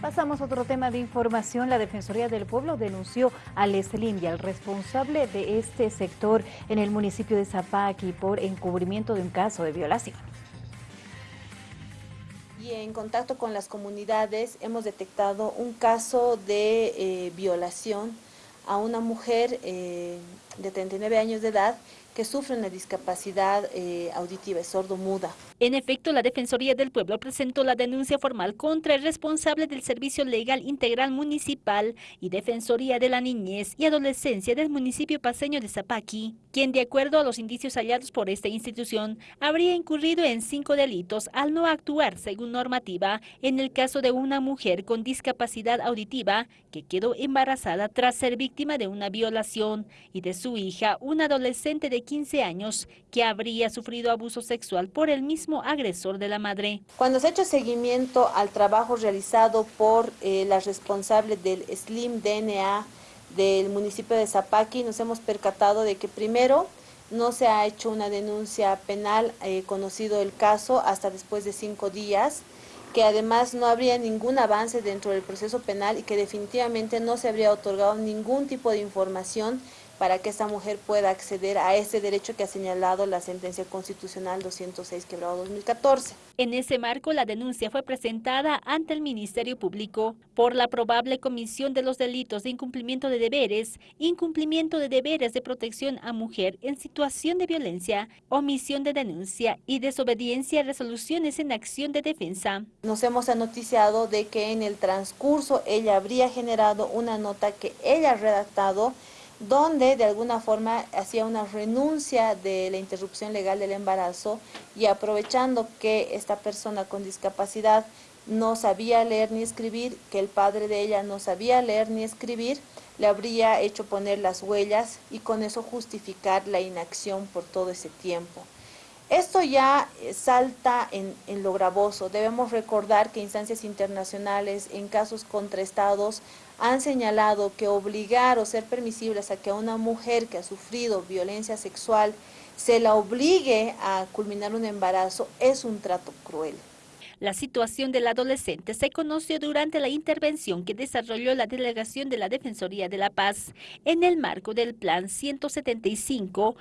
Pasamos a otro tema de información. La Defensoría del Pueblo denunció al Slim y al responsable de este sector en el municipio de Zapaqui por encubrimiento de un caso de violación. Y en contacto con las comunidades hemos detectado un caso de eh, violación a una mujer eh, de 39 años de edad que sufre una discapacidad eh, auditiva, sordo-muda. En efecto, la Defensoría del Pueblo presentó la denuncia formal contra el responsable del Servicio Legal Integral Municipal y Defensoría de la Niñez y Adolescencia del municipio paseño de Zapaqui, quien de acuerdo a los indicios hallados por esta institución, habría incurrido en cinco delitos al no actuar según normativa en el caso de una mujer con discapacidad auditiva que quedó embarazada tras ser víctima de una violación y de su hija, una adolescente de 15 años que habría sufrido abuso sexual por el mismo agresor de la madre. Cuando se ha hecho seguimiento al trabajo realizado por eh, la responsable del SLIM DNA del municipio de Zapaqui, nos hemos percatado de que primero no se ha hecho una denuncia penal, eh, conocido el caso, hasta después de cinco días, que además no habría ningún avance dentro del proceso penal y que definitivamente no se habría otorgado ningún tipo de información para que esta mujer pueda acceder a ese derecho que ha señalado la sentencia constitucional 206 quebrado 2014. En ese marco, la denuncia fue presentada ante el Ministerio Público por la probable comisión de los delitos de incumplimiento de deberes, incumplimiento de deberes de protección a mujer en situación de violencia, omisión de denuncia y desobediencia a resoluciones en acción de defensa. Nos hemos anoticiado de que en el transcurso ella habría generado una nota que ella ha redactado donde de alguna forma hacía una renuncia de la interrupción legal del embarazo y aprovechando que esta persona con discapacidad no sabía leer ni escribir, que el padre de ella no sabía leer ni escribir, le habría hecho poner las huellas y con eso justificar la inacción por todo ese tiempo. Esto ya eh, salta en, lo gravoso. Debemos recordar que instancias internacionales en casos contra estados han señalado que obligar o ser permisibles a que a una mujer que ha sufrido violencia sexual se la obligue a culminar un embarazo es un trato cruel. La situación del adolescente se conoció durante la intervención que desarrolló la Delegación de la Defensoría de la Paz en el marco del Plan 175